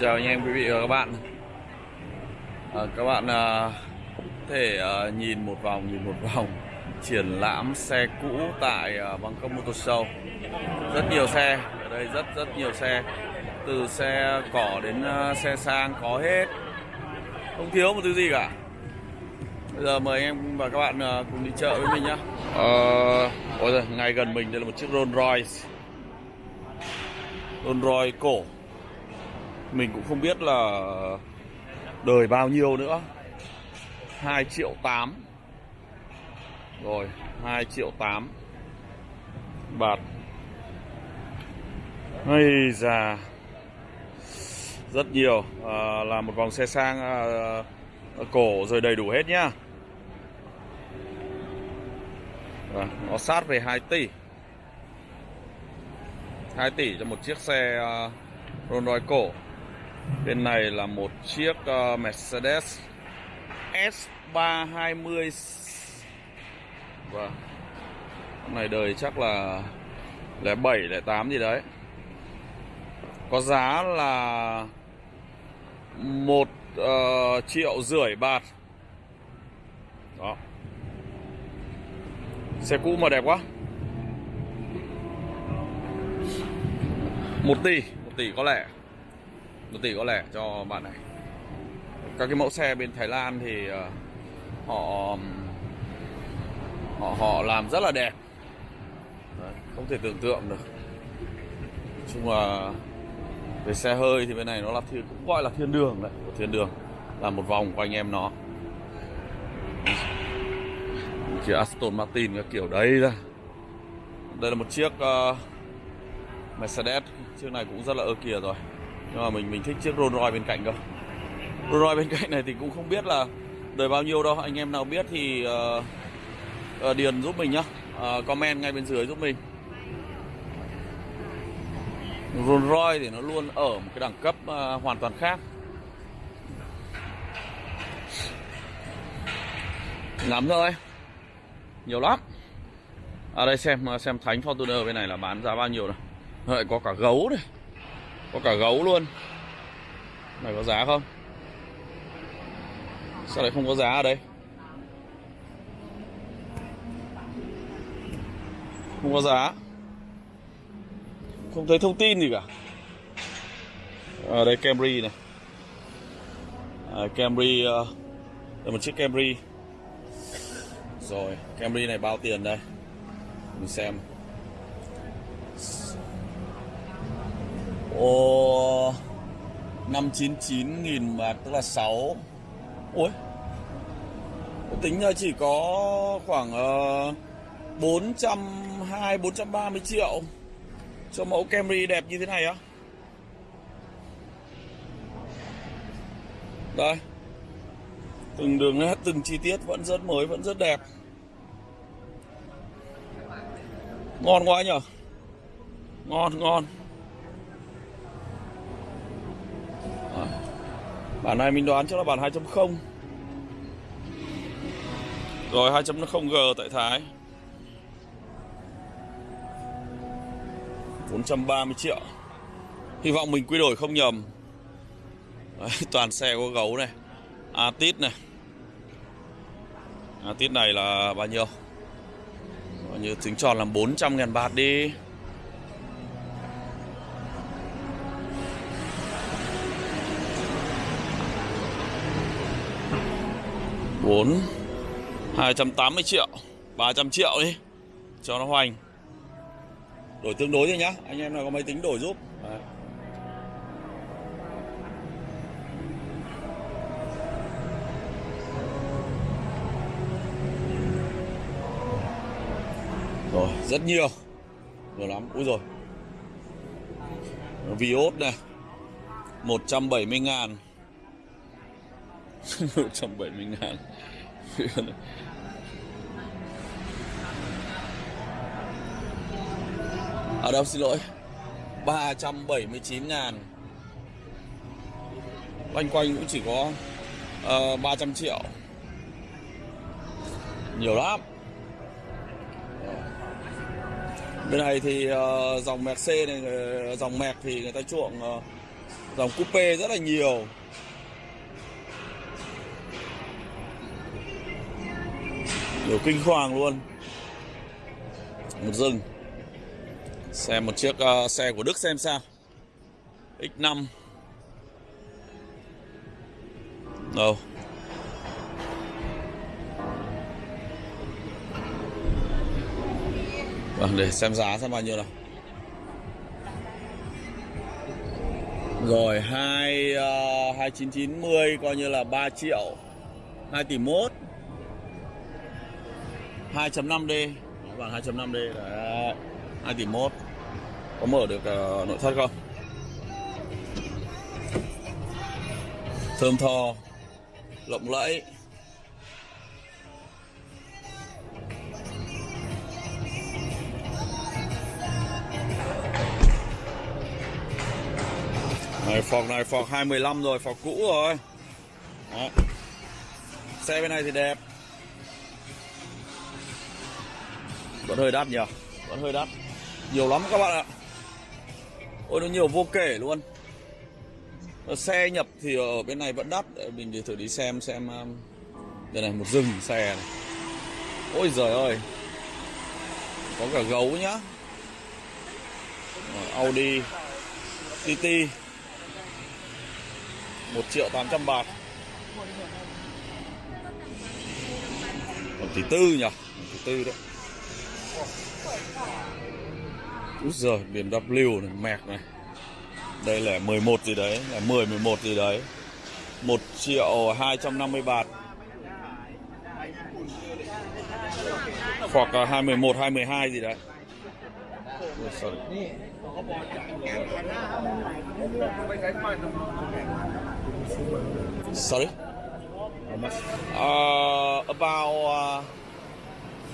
chào anh em quý vị và các bạn. À, các bạn à, có thể à, nhìn một vòng nhìn một vòng triển lãm xe cũ tại à, Bangkok Motor Show. Rất nhiều xe ở đây rất rất nhiều xe. Từ xe cỏ đến à, xe sang có hết. Không thiếu một thứ gì cả. Bây giờ mời anh em và các bạn à, cùng đi chợ với mình nhá. À, ôi giời, ngay gần mình đây là một chiếc Rolls Royce. Rolls Royce cổ mình cũng không biết là đời bao nhiêu nữa. 2 triệu 8 Rồi 2 triệu 8 Bạt. Hay già Rất nhiều. À, Là một vòng xe sang à, à Cổ rồi đầy đủ hết nhá. À, Nó sát về 2 tỷ. 2 tỷ cho một chiếc xe uh, Rolls Royce cổ. Bên này là một chiếc uh, Mercedes S320 Vâng. Con này đời chắc là 07, 08 gì đấy. Có giá là một uh, triệu rưỡi bạt. Đó. Xe cũ mà đẹp quá. 1 tỷ 1 tỷ có lẽ một tỷ có lẻ cho bạn này. Các cái mẫu xe bên Thái Lan thì uh, họ họ họ làm rất là đẹp. Đấy, không thể tưởng tượng được. Nói chung là về xe hơi thì bên này nó là thiên, cũng gọi là thiên đường đấy thiên đường là một vòng của anh em nó. Chiếc Aston Martin cái kiểu đấy ra đây là một chiếc uh, Mercedes chiếc này cũng rất là ơ kìa rồi nhưng mà mình mình thích chiếc Rolls Royce bên cạnh cơ. Rolls Royce bên cạnh này thì cũng không biết là đời bao nhiêu đâu. Anh em nào biết thì uh, uh, điền giúp mình nhá. Uh, comment ngay bên dưới giúp mình. Rolls Royce thì nó luôn ở một cái đẳng cấp uh, hoàn toàn khác. Lắm thôi. Nhiều lắm. Ở đây xem xem thánh Fortuner bên này là bán giá bao nhiêu rồi lại có cả gấu này. Có cả gấu luôn. Này có giá không? Sao lại không có giá ở đây? Không có giá. Không thấy thông tin gì cả. Ở đây Camry này. À, Camry ờ, Đây một chiếc Camry. Rồi Camry này bao tiền đây? Mình xem. Ồ 599 nghìn mà tức là 6 Ôi. Tính ra chỉ có khoảng uh, 420 430 triệu Cho mẫu Camry đẹp như thế này á. Đây. Từng đường nét, từng chi tiết vẫn rất mới, vẫn rất đẹp. Ngon quá nhở? Ngon, ngon. Bản này mình đoán chắc là bản 2.0 Rồi 2.0G tại Thái. 430 triệu. Hy vọng mình quy đổi không nhầm. Đấy, Toàn xe có gấu này. Atit này. Atit này là bao nhiêu? Bao nhiêu? Tính tròn là 400 ngàn bạt đi. Bốn, hai trăm tám mươi triệu, ba trăm triệu đi, cho nó hoành. Đổi tương đối thôi nhá, anh em nào có máy tính đổi giúp. Đấy. rồi, rất nhiều. Nhiều lắm. Úi rồi Vios này 170 ngàn. 170 ngàn. Ở đâu xin lỗi. 379 ngàn. Quanh quanh cũng chỉ có ờ, uh, 300 triệu. Nhiều lắm. Bên này thì uh, dòng Mercedes này ờ, Dòng Merc thì người ta chuộng uh, Dòng coupe rất là nhiều. Điều kinh hoàng luôn. Một rừng. Xem một chiếc uh, xe của Đức xem sao. X5 Đâu? Vâng, để xem giá xem bao nhiêu nào. Rồi, 2 uh, 2990 coi như là 3 triệu 2 tỷ 1 2.5D dạ Vâng, 2.5D Đấy 2 tỷ 1 Có mở được uh, nội thất không? Thơm tho Lộng lẫy. Này phòng này phòng 215 rồi, phòng cũ rồi. Đó. Xe bên này thì đẹp. Vẫn hơi đắt nhỉ? Vẫn hơi đắt. Nhiều lắm các bạn ạ. Ôi, nó nhiều vô kể luôn. Ờ, xe nhập thì ở bên này vẫn đắt. Mình thì thử đi xem xem um, Đây này một rừng xe này. Ôi giời ơi. Có cả gấu nhá. Ờ, Audi TT 1 triệu 800 bạc. Một tỷ tư nhỉ? Một tỷ tư đấy. Úi giời biển W này mẹc này Đây là 11 gì đấy Là 10 11 gì đấy 1 triệu 250 bạt Hoặc là 21, 22 gì đấy Ôi giời. Sorry? Uh, about uh,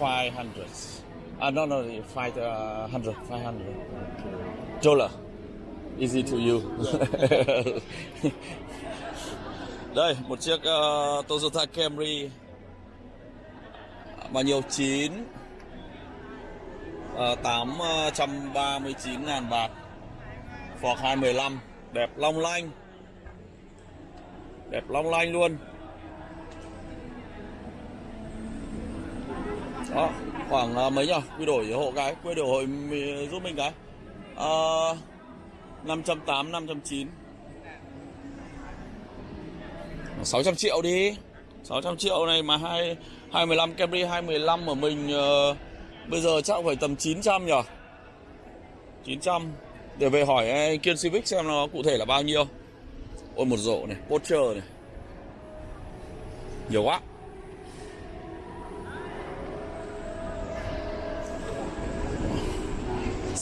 500. Uh, no, no, 500, 500. Dollar. Easy to you. Đây, một chiếc uh, Toyota Camry mà nhiều 9 uh, 839 ngàn bạc Ford 215 đẹp long lanh đẹp long lanh luôn đó khoảng uh, mấy nhỉ quy đổi hộ cái quy đổi hội giúp mình cái. Uh, 580 590 600 triệu đi. 600 triệu này mà hai 215 Camry 215 của mình uh, bây giờ chắc phải tầm 900 nhỉ 900 để về hỏi anh Kiên Civic xem nó cụ thể là bao nhiêu. Ôi một rổ này, Porsche này. Nhiều quá.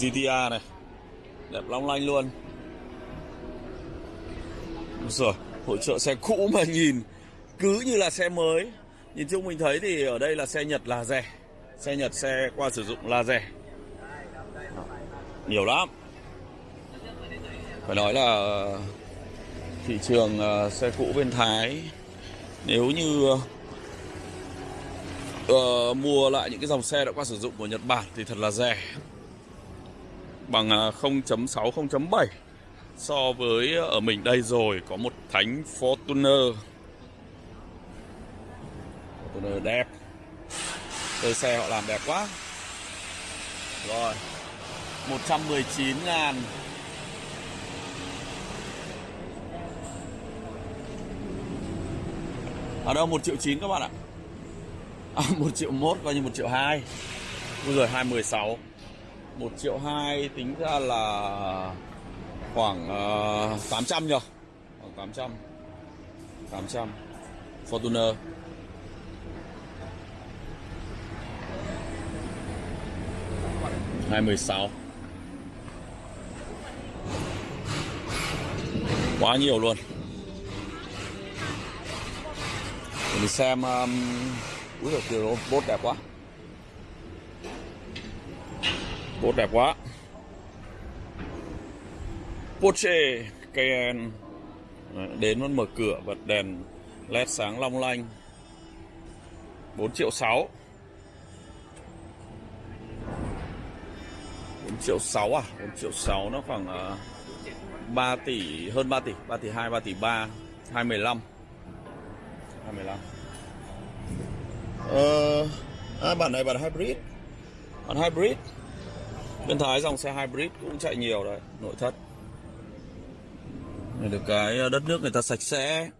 GTA này. Đẹp long lanh luôn. Rồi, hội trợ xe cũ mà nhìn Cứ như là xe mới. Nhìn chung mình thấy thì ở đây là xe Nhật là rẻ. Xe Nhật xe qua sử dụng là rẻ. Nhiều lắm. Phải nói là thị trường ờ, xe cũ bên Thái nếu như uh, mua lại những cái dòng xe đã qua sử dụng của Nhật Bản thì thật là rẻ bằng à, 0.6 0.7 so với à, ở mình đây rồi có một thánh Fortuner. Fortuner đẹp. Đây xe họ làm đẹp quá. Rồi 119 ngàn. Ở đâu? 1 triệu 9 các bạn ạ. À, 1 triệu 1 coi như 1 triệu 2 Bây giờ 216 1 triệu 2 tính ra là khoảng ờ, uh, 800 nhờ. Khoảng 800 800 Fortuner. Hai mười sáu. Quá nhiều luôn. Mình xem um, úi giời kìa robot đẹp quá. Bốt đẹp quá. Porsche Cayenne đến vẫn mở cửa bật đèn led sáng long lanh. 4 triệu 6 4 triệu 6 à? 4 triệu 6 nó khoảng à, 3 tỷ hơn 3 tỷ 3 tỷ 2 3 tỷ 3 215 215 Ờ à, bản này bản hybrid. Bản hybrid bên Thái dòng xe hybrid cũng chạy nhiều đấy, nội thất. Này được cái ờ, đất nước người ta sạch sẽ.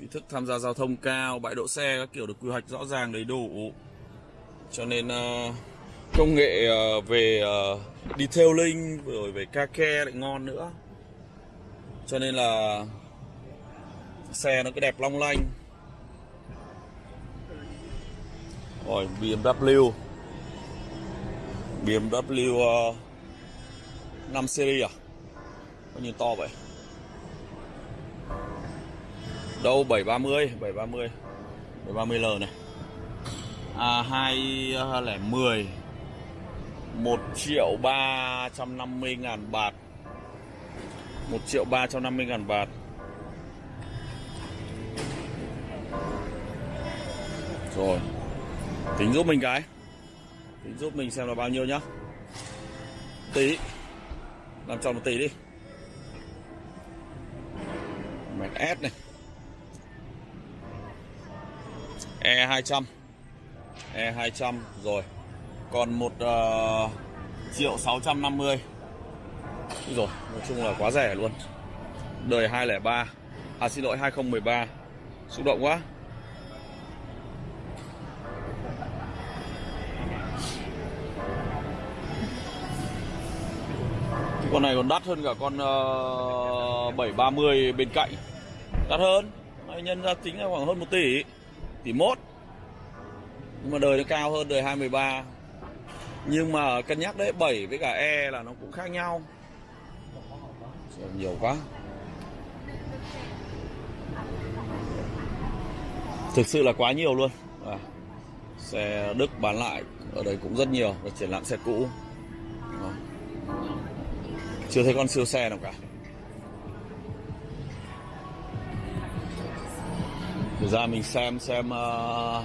Ý thức tham gia giao thông cao, bãi đỗ xe các kiểu được quy hoạch rõ ràng, đầy đủ. Cho nên ờ, công nghệ ờ, về detailing, rồi về ca ke lại ngon nữa. Cho nên là xe nó cái đẹp long lanh. Rồi BMW BMW 5 ờ, series à? Có nhìn to vậy. Đâu? 730 730 730L này. À 2010 1 triệu 350 ngàn bạc, 1 triệu 350 ngàn bạc. Rồi Tính giúp mình cái. Tính giúp mình xem là bao nhiêu nhá. Tí. Làm tròn một tỷ đi. Mét S này. E200 E200 rồi. Còn một uh, triệu 650 Rồi nói chung là quá rẻ luôn. Đời 203 À xin lỗi 2013 Xúc động quá. Con này còn đắt hơn cả con ờ, uh, 730 bên cạnh. Đắt hơn. Này nhân ra tính là khoảng hơn 1 tỷ. Tỷ mốt. Nhưng mà đời nó cao hơn đời 213 Nhưng mà cân nhắc đấy 7 với cả E là nó cũng khác nhau. Nhiều quá. Thực sự là quá nhiều luôn. À, Xe Đức bán lại Ở đây cũng rất nhiều Và triển lãm xe cũ. À. Chưa thấy con siêu xe nào cả. Thực ra mình xem xem uh,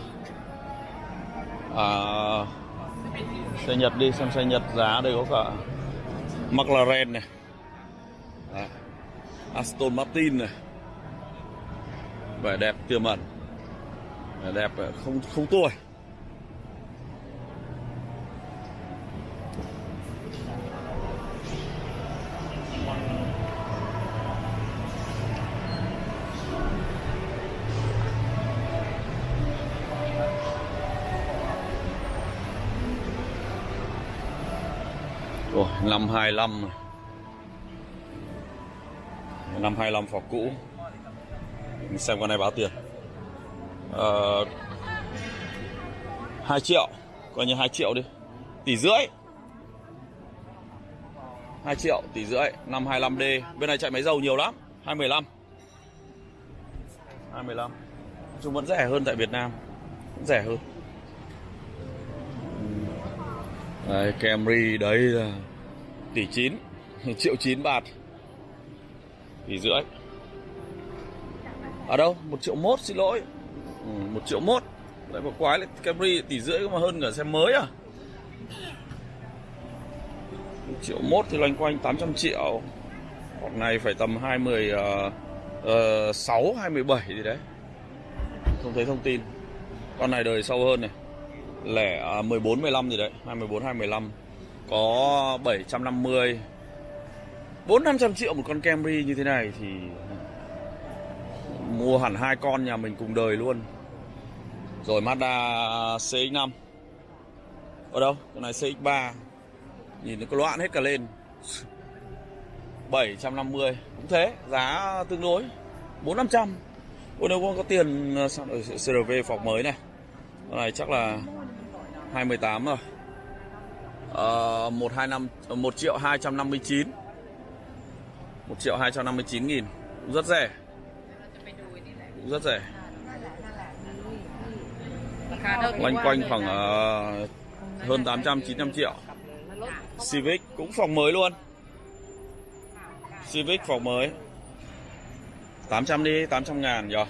uh, Xe Nhật đi xem xe Nhật giá đây có cả McLaren này. Đấy. Aston Martin này. Vẻ đẹp tiềm ẩn. Vẻ đẹp ờ, không không tuổi Rồi, năm 25 này. Năm 25 phỏ cũ. Mình xem con này báo tiền. Ờ, à, 2 triệu, coi như 2 triệu đi. Tỷ rưỡi. 2 triệu, tỷ rưỡi, 525D Bên này chạy máy dầu nhiều lắm, 215. 215. Chúng vẫn rẻ hơn tại Việt Nam. Vẫn rẻ hơn. Đấy, Camry đấy là tỷ 9 triệu 9 bạt. Tỷ rưỡi. Ở đâu một triệu mốt xin lỗi. Ừ, một triệu mốt. Đấy một quái lại Camry tỷ rưỡi mà hơn cả xe mới à? Một triệu mốt thì loanh quanh 800 triệu. Hoặc này phải tầm 20 uh, uh, 6 27 gì đấy. Không thấy thông tin. Con này đời sâu hơn này lẻ à, 14 15 gì đấy. 214 215 có 750 4 500 triệu một con Camry như thế này thì mua hẳn hai con nhà mình cùng đời luôn. Rồi Mazda CX-5 ở đâu? Cái này CX-3 nhìn nó có loạn hết cả lên. 750 cũng thế, giá tương đối. 4 500 Ôi, nếu có tiền ờ, sẵn CRV phòng mới này? Con này chắc là 218 rồi. Ờ, 125 1 triệu 259 1 triệu 259 nghìn. Cũng rất rẻ. Cũng rất rẻ. Loanh quanh khoảng uh, hơn 800 900 triệu. Civic cũng phòng mới luôn. Civic phòng mới. 800 đi 800 ngàn rồi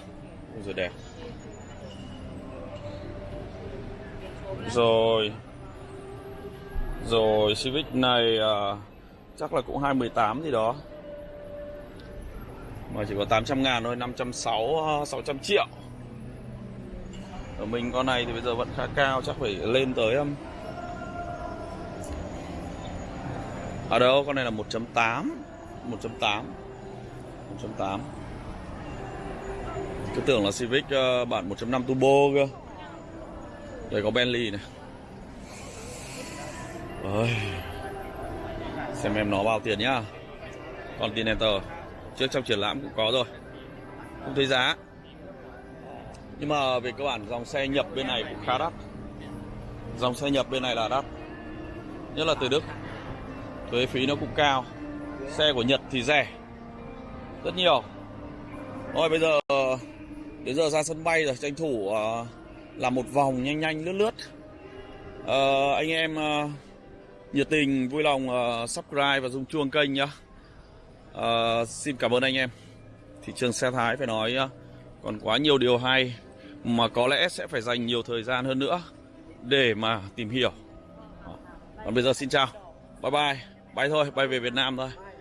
rồi đẹp. Rồi. Rồi Civic này à, chắc là cũng 218 gì đó. Mà chỉ có 800 ngàn thôi 560 600 à, triệu. Ở mình con này thì bây giờ vẫn khá cao chắc phải lên tới um... ở đâu? Con này là 1.8 1.8 1.8 cứ tưởng là Civic uh, bản 1.5 turbo cơ đây có Bentley này. Ôi. xem em nó bao tiền nhá. Continental. Trước trong triển lãm cũng có rồi. Không thấy giá. Nhưng mà về cơ bản dòng xe nhập bên này cũng khá đắt. Dòng xe nhập bên này là đắt. Nhất là từ Đức. Thuế phí nó cũng cao. Xe của Nhật thì rẻ. Rất nhiều. Thôi bây giờ ờ, đến giờ ra sân bay rồi tranh thủ uh, là một vòng nhanh nhanh lướt lướt. À, anh em à, nhiệt tình vui lòng uh, subscribe và rung chuông kênh nhá. Uh, xin cảm ơn anh em. Thị trường xe thái phải nói uh, còn quá nhiều điều hay mà có lẽ sẽ phải dành nhiều thời gian hơn nữa để mà tìm hiểu. Còn bây giờ xin chào. Bye bye. Bay thôi bay về Việt Nam thôi.